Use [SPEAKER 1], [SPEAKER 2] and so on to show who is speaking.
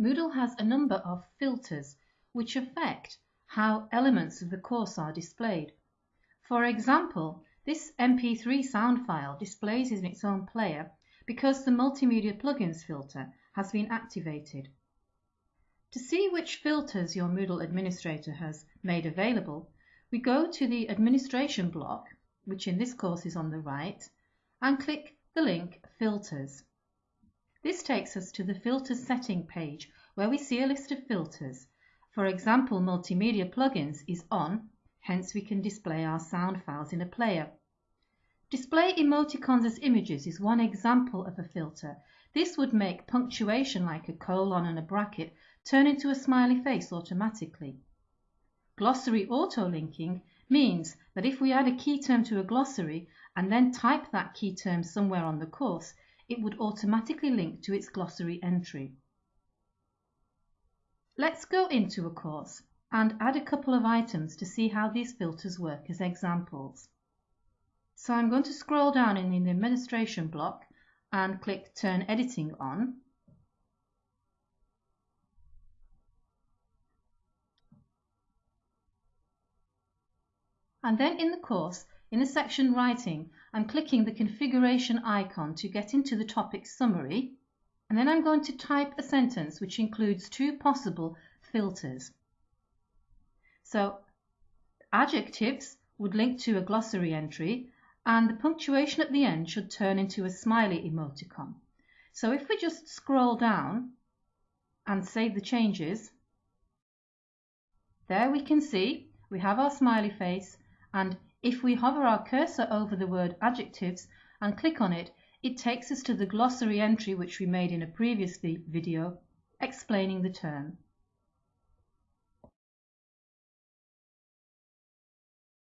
[SPEAKER 1] Moodle has a number of filters which affect how elements of the course are displayed. For example, this MP3 sound file displays in its own player because the Multimedia Plugins filter has been activated. To see which filters your Moodle administrator has made available, we go to the Administration block, which in this course is on the right, and click the link Filters. This takes us to the Filters setting page where we see a list of filters. For example, Multimedia Plugins is on, hence we can display our sound files in a player. Display emoticons as images is one example of a filter. This would make punctuation like a colon and a bracket turn into a smiley face automatically. Glossary auto-linking means that if we add a key term to a glossary and then type that key term somewhere on the course, it would automatically link to its glossary entry. Let's go into a course and add a couple of items to see how these filters work as examples. So I'm going to scroll down in the administration block and click Turn Editing On. And then in the course, in the section Writing, I'm clicking the configuration icon to get into the topic summary, and then I'm going to type a sentence which includes two possible filters. So adjectives would link to a glossary entry and the punctuation at the end should turn into a smiley emoticon. So if we just scroll down and save the changes, there we can see we have our smiley face and if we hover our cursor over the word adjectives and click on it, it takes us to the glossary entry which we made in a previous video explaining the term.